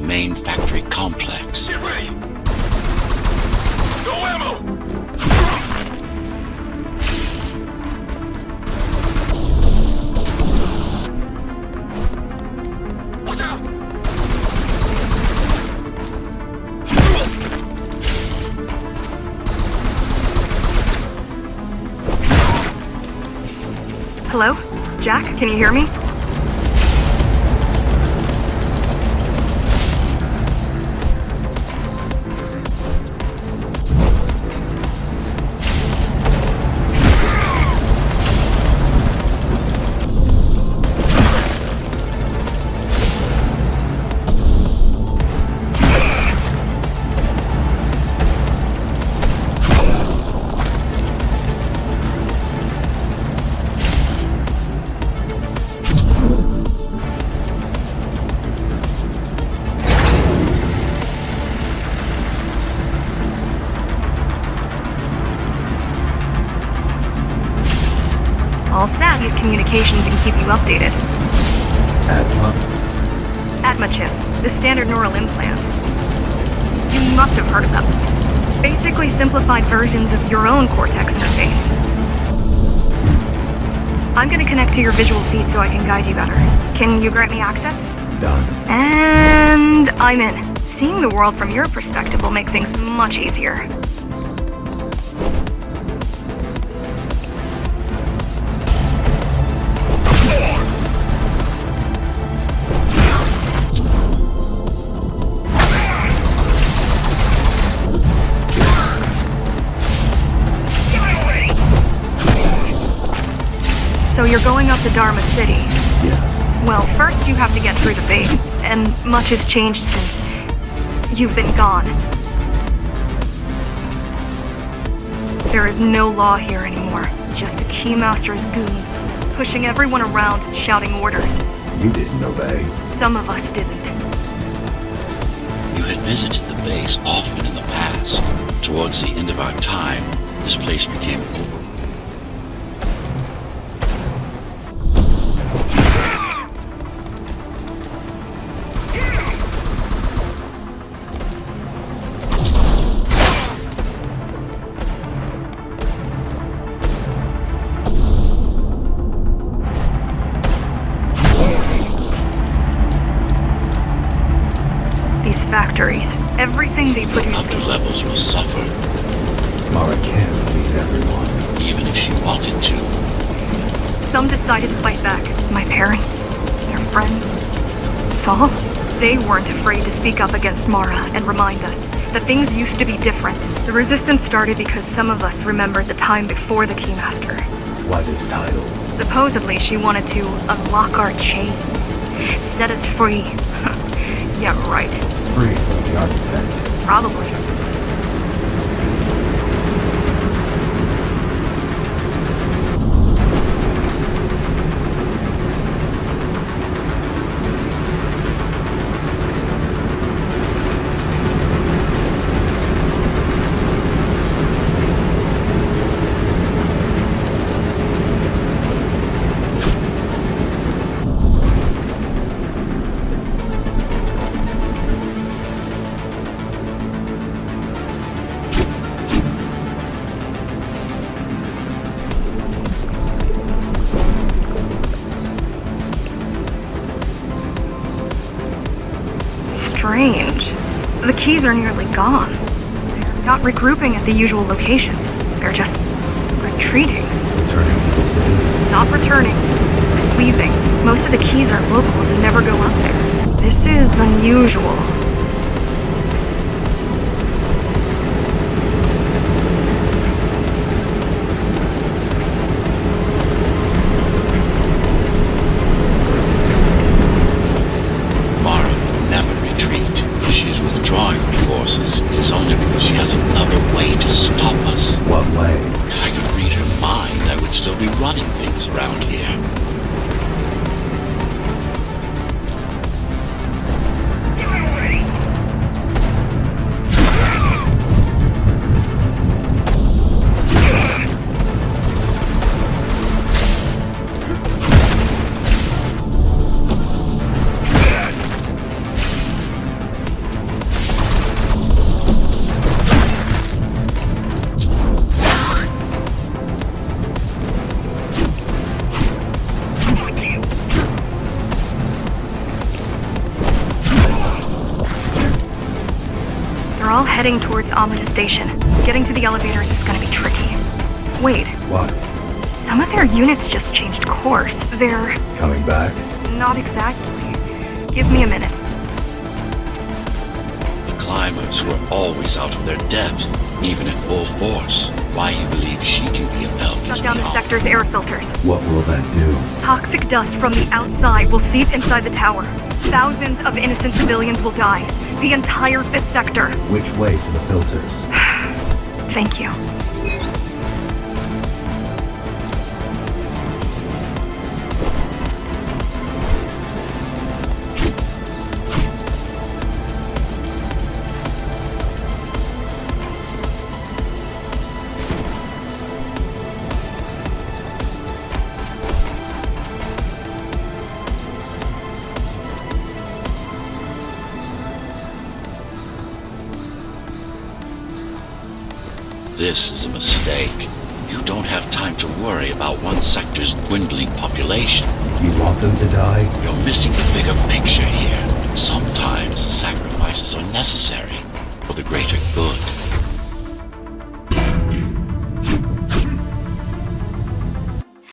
Main factory complex. Get ready! No ammo! Hello? Jack, can you hear me? Use communications and keep you updated. Atma. Atma chip, the standard neural implant. You must have heard of them. Basically simplified versions of your own Cortex interface. I'm gonna connect to your visual feed so I can guide you better. Can you grant me access? Done. And I'm in. Seeing the world from your perspective will make things much easier. You're going up to Dharma City. Yes. Well, first you have to get through the base, and much has changed since you've been gone. There is no law here anymore, just the Keymaster's goons, pushing everyone around and shouting orders. You didn't obey. Some of us didn't. You had visited the base often in the past. Towards the end of our time, this place became everything they the produce. upper levels will suffer, Mara can't feed everyone. even if she wanted to. Some decided to fight back. My parents, their friends, Saul. They weren't afraid to speak up against Mara and remind us that things used to be different. The resistance started because some of us remembered the time before the Keymaster. Why this title? Supposedly, she wanted to unlock our chains, set us free. yeah, right. Free from the architect. Probably. Strange. The keys are nearly gone. They're not regrouping at the usual locations. They're just retreating. Returning to the city. Not returning. Leaving. Most of the keys are local and never go up there. This is unusual. Forces, is only because she has another way to stop us. What way? If I could read her mind, I would still be running things around here. Heading towards Amida Station. Getting to the elevators is gonna be tricky. Wait, What? some of their units just changed course. They're Coming back? not exactly. Give me a minute. The climbers were always out of their depth, even at full force. Why you believe she can be upheld Shut is down the beyond sector's air filters. What will that do? Toxic dust from the outside will seep inside the tower. Thousands of innocent civilians will die. The entire fifth sector. Which way to the filters? Thank you. This is a mistake. You don't have time to worry about one sector's dwindling population. You want them to die? You're missing the bigger picture here. Sometimes sacrifices are necessary for the greater good.